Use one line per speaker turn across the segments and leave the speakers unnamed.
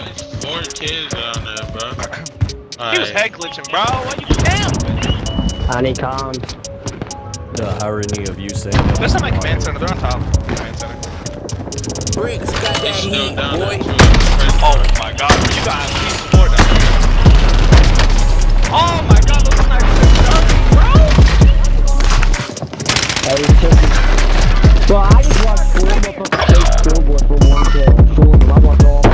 it's four kids down there, bro.
He was head glitching, bro. Why you down?
Honeycomb.
The irony of you saying that.
That's not my command center. They're on top. Command center.
Bricks got that heat,
down
boy.
too.
Oh my god. You got at least four down there. Oh my god, those snipers are jumping, bro.
Hey, he's just... Bro, I just watched four motherfuckers chase billboard for one kill. Four of them. I watched all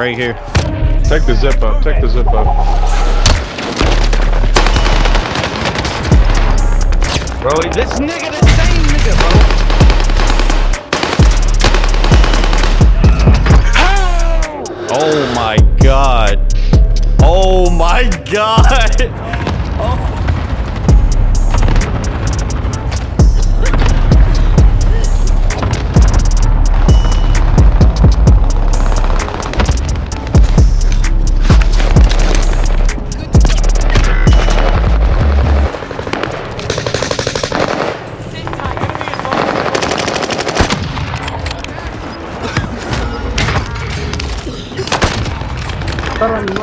right here.
Take the zip up. Take the zip up.
Bro, this nigga the same nigga, bro.
Oh my god. Oh my god. втором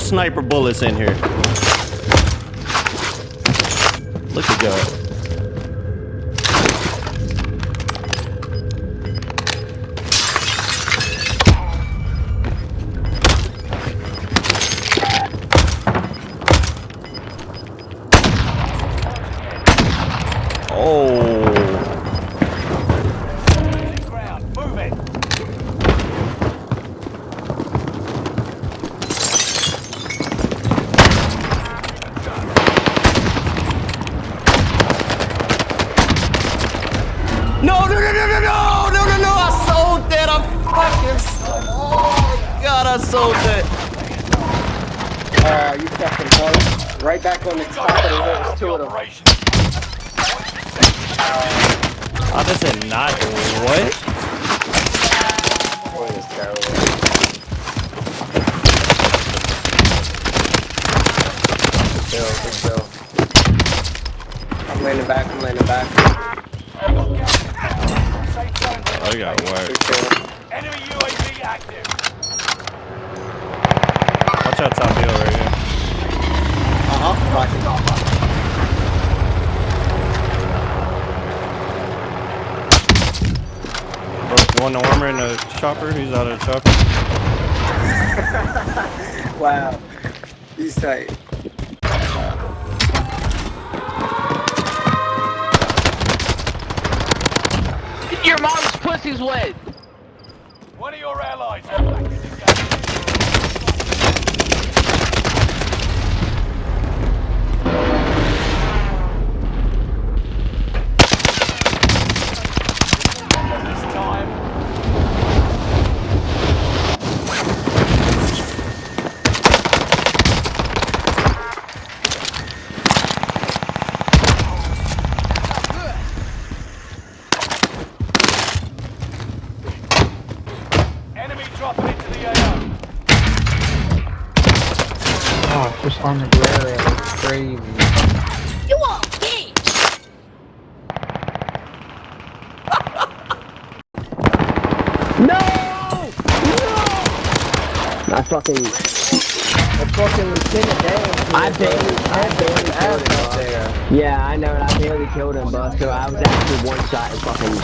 sniper bullets in here? Look at God. Oh. they got
whacked.
Enemy UAV active.
Watch
out, top hill right here.
Uh
huh. Right. Broke one armor and a chopper. He's out of chopper.
wow. He's tight.
Your mom's pussy's wet.
One of your allies. This time. Enemy dropping into the AO.
Oh, just on the ground. It's crazy.
You all bitch!
No! No! I fucking. I fucking lieutenant Dan. I barely, I barely killed him. bro. Yeah, I know. I barely killed him, bro. So I was actually one shot and fucking.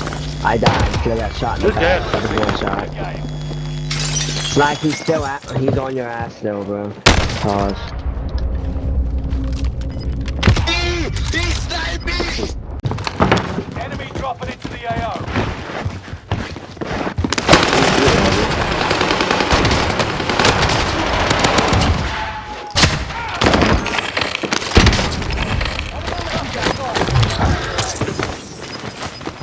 I died because I got shot in the back. I was one shot. Like he's still at. He's on your ass still, bro. Pause.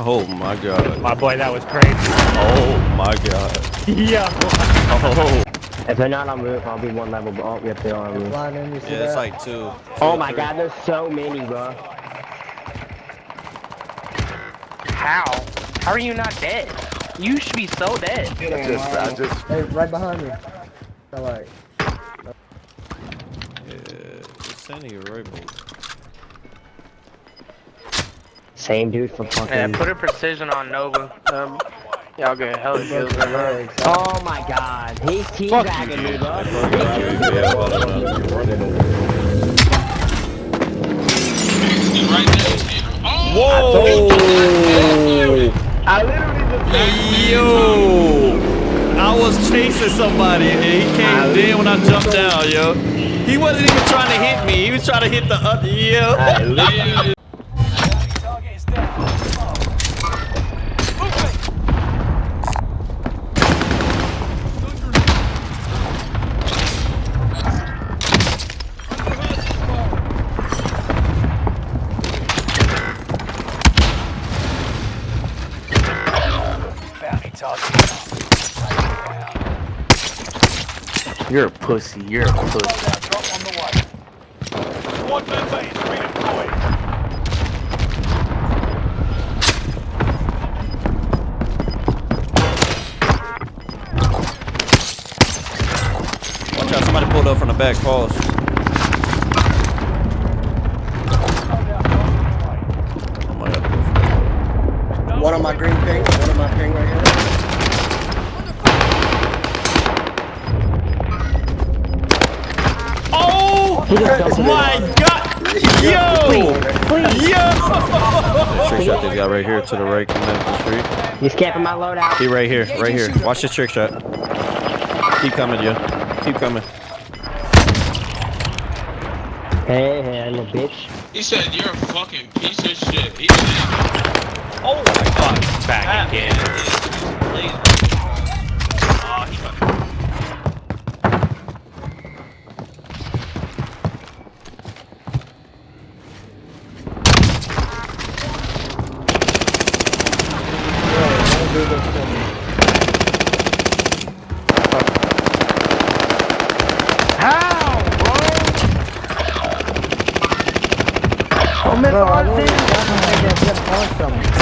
Oh my god.
My boy, that was crazy.
Oh my god.
Yeah.
Oh.
If they're not on roof, I'll be one level. Oh, yep, they are on roof.
Yeah, it's like two.
Oh my god, there's so many, bro.
How? How are you not dead? You should be so dead.
I just, I just,
Hey, right behind me. Alright.
Yeah, it's sending you right,
Same dude for fucking.
Yeah, put a precision on Nova. Um, y'all get hella kills right now.
Oh my god, he's teabagging me, bro.
Yeah, well done.
He's right there. Oh,
Whoa!
I literally just.
Yo! I was chasing somebody and he came in when I jumped down, yo. He wasn't even trying to hit me. He was trying to hit the other, yo.
Pussy. You're a pussy.
Watch out, somebody pulled up from the back, pause.
He just dumped it in.
my god! Yo! Yo! Trick shot this guy right here to the right coming up the street.
He's camping my loadout.
He right here, right here. Watch this trick shot. Keep coming, yo. Keep coming.
Hey, hey, little bitch.
He said you're a fucking piece of shit. He
Oh my god. Back ah. again.
Oh, he
How, bro?
Oh, man, bro, I didn't get that awesome.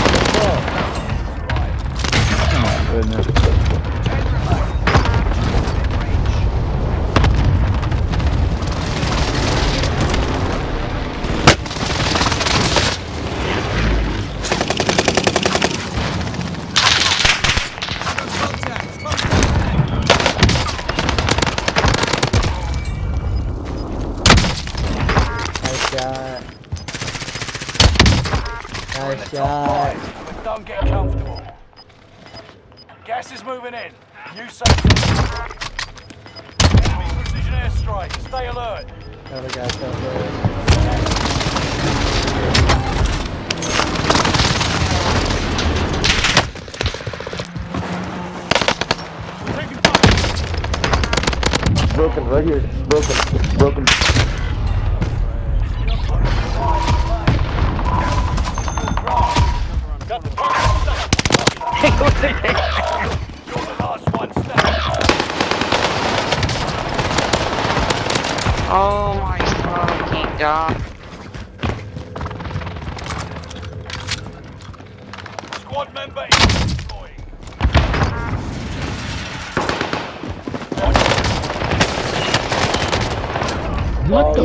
You're in the top but don't get comfortable. Gas is moving in. New safe. Enemy precision airstrike. Stay alert.
Other guys down there. Broken right here. Broken. Broken.
Fucking god.
Squad member is deployed.
What the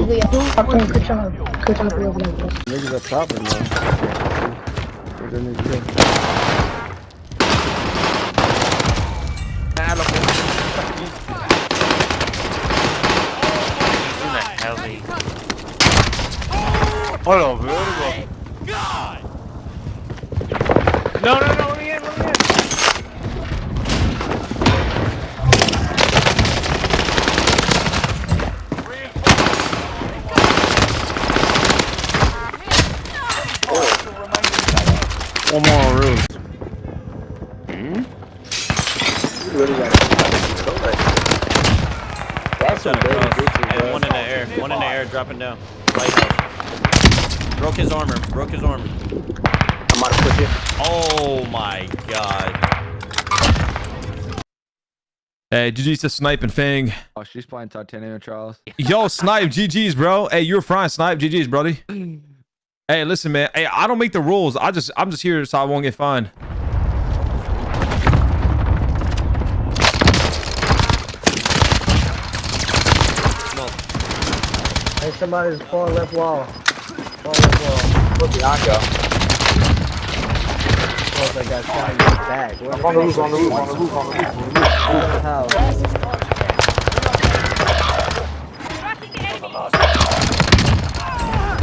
fucking good job. Good job, real niggas.
Are proper, man. They're gonna
Hola, verga. No, no, no, let me in, let me in.
One more on roof.
That's some
Sent
big
across.
bitches,
one in the air. One in the air, dropping down. Lighthouse. Broke his armor. Broke his armor.
I'm about to push it.
Oh my god.
Hey, GG's to Snipe and Fang.
Oh, she's playing Titanium Trials.
Yo, Snipe, GG's, bro. Hey, you're fine, Snipe. GG's, brody. Hey, listen, man. Hey, I don't make the rules. I just, I'm just here so I won't get fined.
Hey, somebody's far left wall. Left wall. Look, I go. Oh, they got shot in the back. Where on the roof, on the roof, on the roof, on the roof, on the roof. House.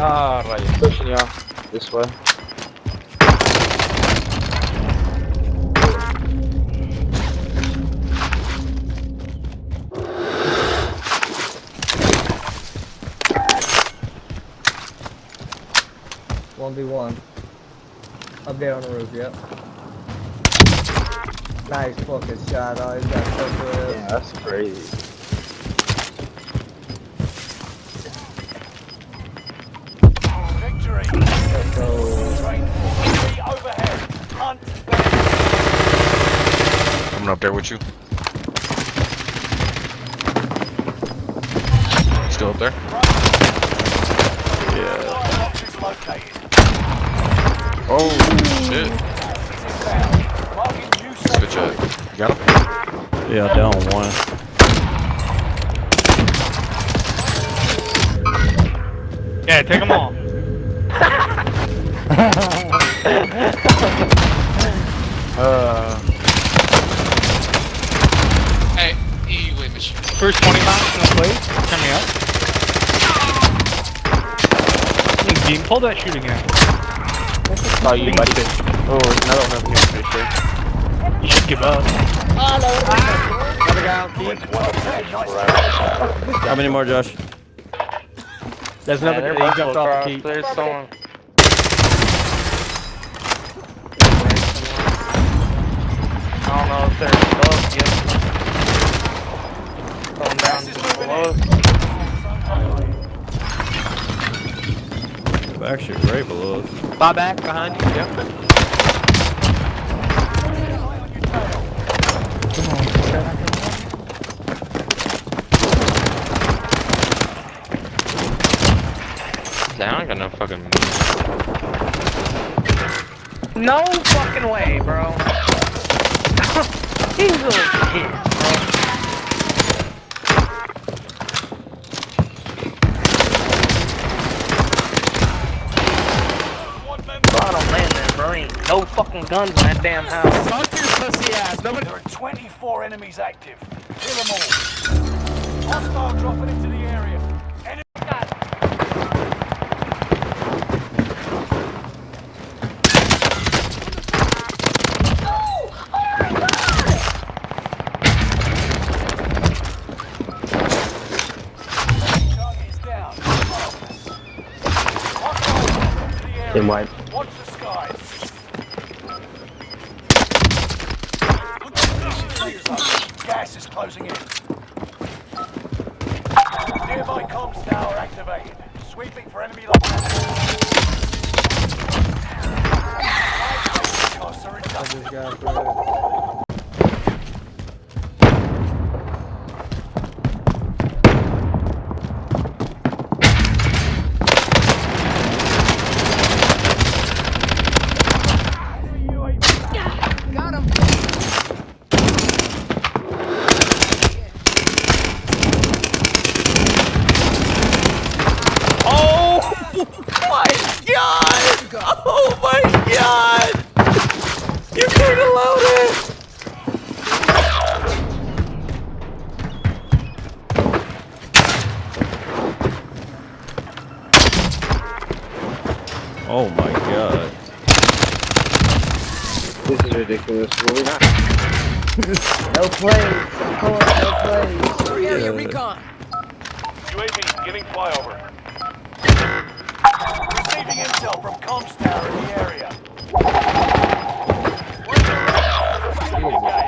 Ah, right. Pushing you this way.
One v one. Up there on the roof. Yep. Nice fucking shot. Oh, he's got so good.
Yeah, that's crazy.
Victory.
Let's go.
Train 43 overhead. Hunt them.
Coming up there with you. Still up there?
Box is located.
Oh, shit.
Inbound. Marking new safe
Good
zone.
job. You got him?
Yeah, down one.
Yeah, take them all. uh,
Hey, you wait, Mitch.
first 20 miles in the place. Coming up. Dean, pull that shooting at. Oh, you left it. Oh, another one over here, pretty sure. You should give up.
How many more, Josh?
There's another guy. He jumped off the key. There's someone. I don't know if they're above yet. Going down below.
Actually, right below us.
Buy back behind you. Yep.
Damn, I ain't got no fucking.
No fucking way, bro. He's a little kid, gun to that damn house.
Fuck your pussy ass. Nobody... There are 24 enemies active. Kill them all. Hostile dropping into the area. Then
wipe.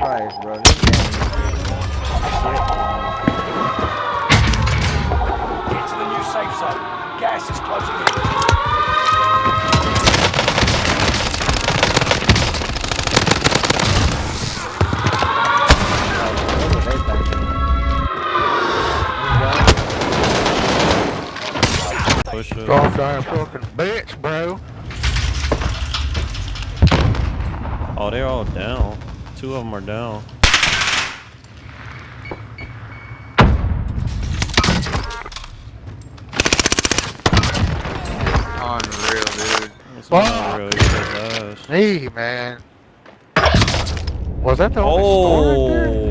Christ, bro.
Get to the new safe zone. Gas is closing in.
Push it.
Fucking bitch, bro.
Oh, they're all down. Two of them are down.
Unreal, dude.
This
Fuck.
really kicks.
Hey, man. Was that the only oh. store right there?
Oh,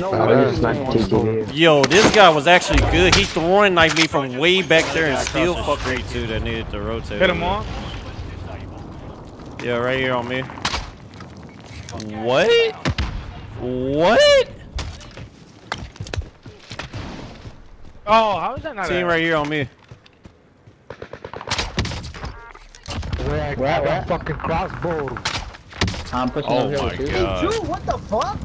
This is not TTV.
yo, this guy was actually good. He throwing knifed me from way back there and still fucked me too. That needed to rotate.
Hit him on.
Yeah, right here on me. What? What?
Oh, how is that not
Team right here on me.
Where I got that fucking crossbow.
I'm pushing
Oh
over here
my
with you.
god.
Dude, what the fuck?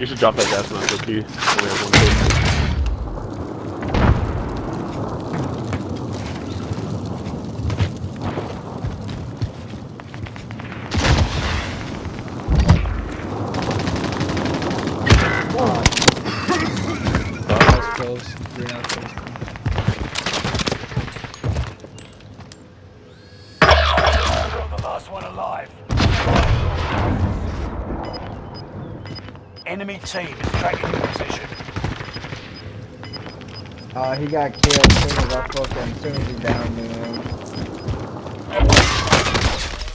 You should drop that gas mask, okay? We have one tape.
You're the last one alive. Enemy team is tracking your position.
Uh, he got killed as soon as I fucking, as soon as he downed me, man.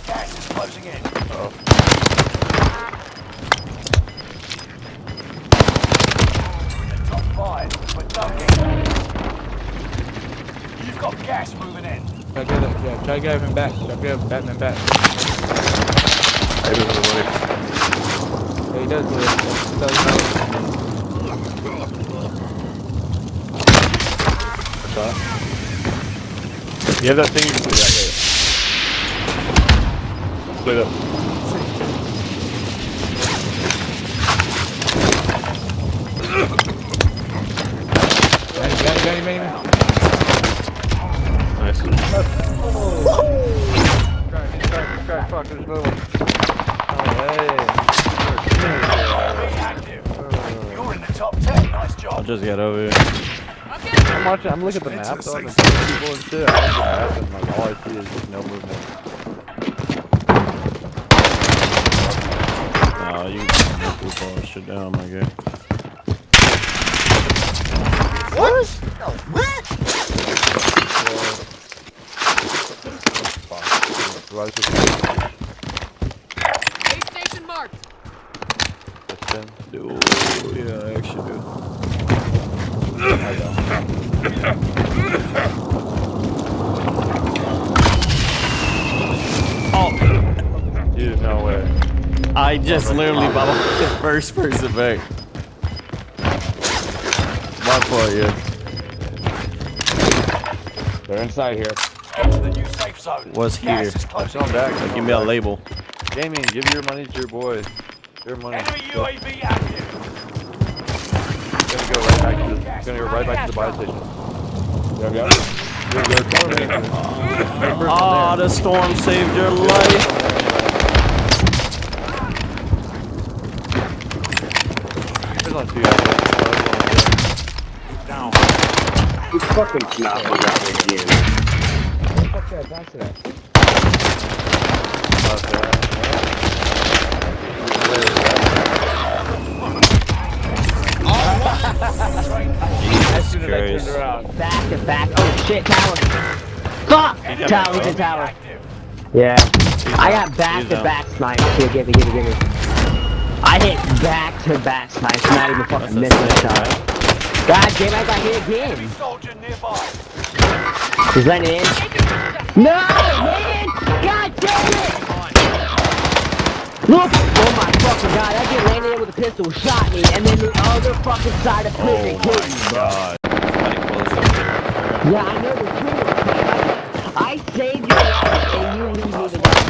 Gas is closing in. We're in the top five, but don't You've got gas moving in.
Try to get him, yeah, try to get him back. Try to get him Batman back.
I don't know money.
Yeah, he does do it. He does know.
You have that thing you can play that Play that.
Got him.
Nice.
Try, try, fuck this little.
Be active. You're in the top ten. Nice job.
I
job.
just got over here.
I'm watching, I'm looking at the map though, and there's people and shit. I'm the map and like all I see is just no movement.
Nah, you can move all that shit down, my guy.
What? What?
What?
Base station marked. That's. Dude, yeah,
I actually. I know.
I just literally bought the first person back. My fault, yeah.
They're inside here.
Get the new safe zone.
What's here?
Gas is closing
Come back.
in.
Give me a label.
Gaming, give your money to your boy. Your money.
Enemy UAV active.
Gonna go right back to the, gonna go right back to the buy station.
Yep, yep.
You're good. Remember,
Oh, ah, the storm saved your life.
There's on two out
Down.
It's fucking not out again.
Fuck that, pass it up. As soon as I turned around.
Back to back. Oh shit, tower. Fuck! Tower, he's in tower. Yeah. I got back to back snipes. Here, give me, give me, give me. I hit back to back snipes, not even fucking missing a shot. God damn, I got hit again.
Soldier nearby.
He's letting it in. No, man! God damn it! Look! Oh my fucking god, that kid landed there with a pistol, shot me, and then the other fucking side of prison
Oh
killed me,
god. Somebody close up there.
Yeah, I know the truth. I saved your life and you leave me to die.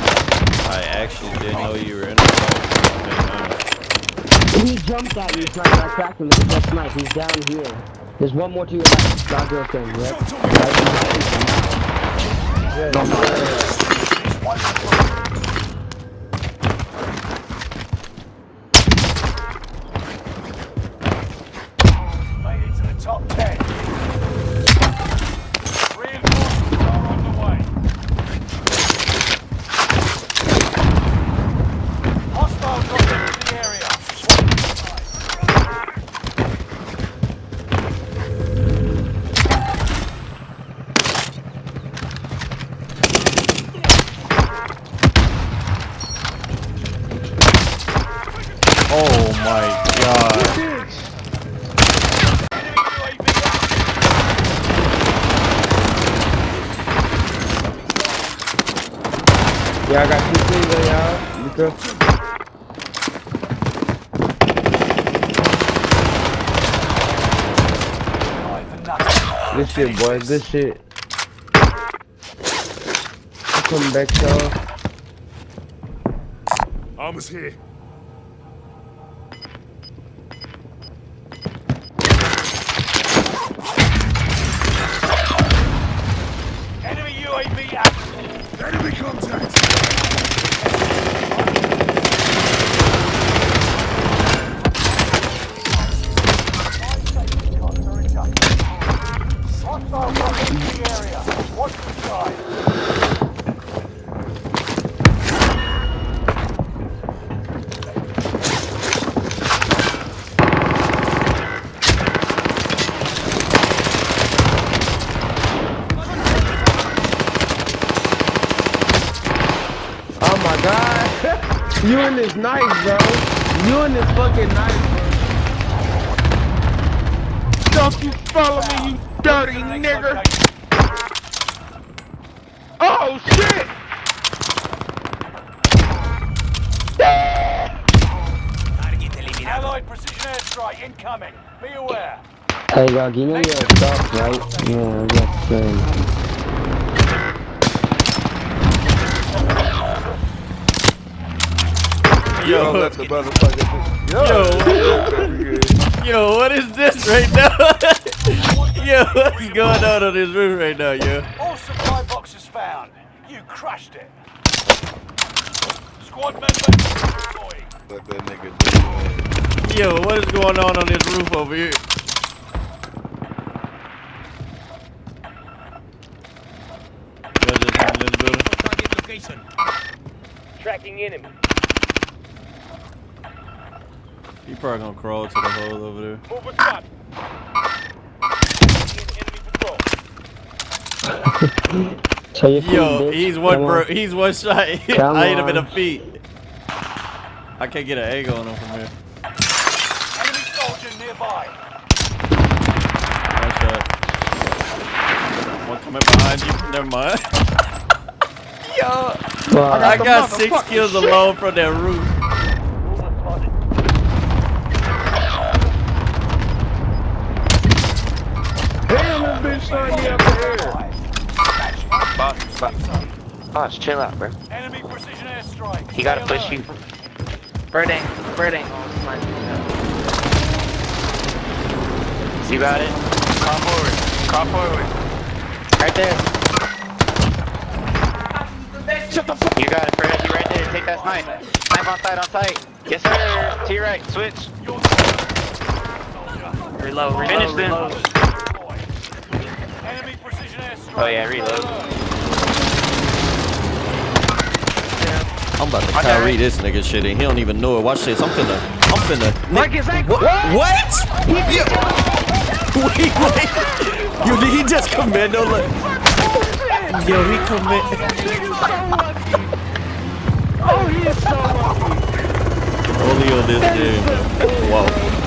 I actually didn't know you were in the
He jumped at me trying to attack him the best knife. He's down here. There's one more to your left. Dog girl thing, yep.
Made it to the top 10. Reinforcements are on the way. Hostile dropping into the area.
Oh my god.
Enemy UAV active.
Yeah, I got two things there, y'all. You good?
Five for nothing.
Good shit, boy. Good shit. I'm coming back, y'all.
Armor's here.
Fucking knife, bro. Don't you follow me, you dirty nigger. Oh shit!
Allied precision airstrike incoming. Be aware.
Hey, dog, you know your stuff, right? Yeah, that's good.
Yo,
let the motherfucker do-
yo, yo, what is this right now? yo, what's going on on this roof right now, yo?
All supply boxes found. You crushed it. Squad member deploying.
Let that nigga do.
Yo, what is going on on this roof over here? Y'all just in this building?
Target location.
Tracking enemy.
You probably gonna crawl to the hole over there.
Move with spot.
So you
Yo, he's one bro. He's one shot.
Come
I hit him in the feet. I can't get an angle on him from here.
soldier nearby.
Nice shot. One coming behind you. Never mind. Yo, I got six kills alone from that roof.
Boss. Boss, chill out, bro.
Enemy precision airstrike.
He gotta push you. Birding, birding. You got it? Crawl forward. Crawl forward. Right there. Shut the fuck You got it, Fred. You right there. Take that snipe. Snipe on site, on site. Yes, sir. To your right. Switch. Reload, reload, Finish reload.
Enemy precision airstrike.
Oh yeah, reload.
I'm about to Kyrie this nigga shit and he don't even know it. Watch this. I'm finna. I'm finna.
Marcus,
What? What? Yo, wait, wait. Yo, did he just commando? Like, yo, he commit.
Oh, he is so lucky.
Only on this game. Wow.